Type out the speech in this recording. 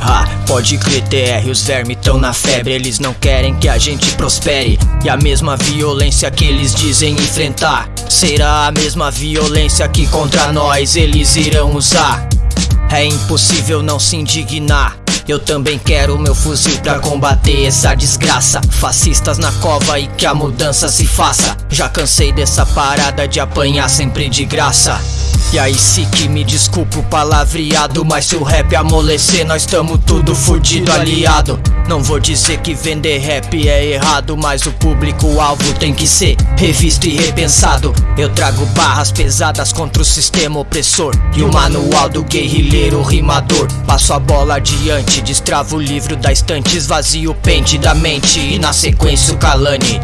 Ah, pode crer TR, os vermes tão na febre. Eles não querem que a gente prospere. E a mesma violência que eles dizem enfrentar Será a mesma violência que contra nós eles irão usar. É impossível não se indignar. Eu também quero meu fuzil pra combater essa desgraça. Fascistas na cova e que a mudança se faça. Já cansei dessa parada de apanhar sempre de graça e aí se que me desculpa o palavreado Mas se o rap amolecer nós tamo tudo fudido aliado. Não vou dizer que vender rap é errado Mas o público-alvo tem que ser revisto e repensado. Eu trago barras pesadas contra o sistema opressor E o manual do guerrilheiro rimador. Passo a bola adiante, destravo o livro da estante Esvazio o pente da mente e na sequência o calane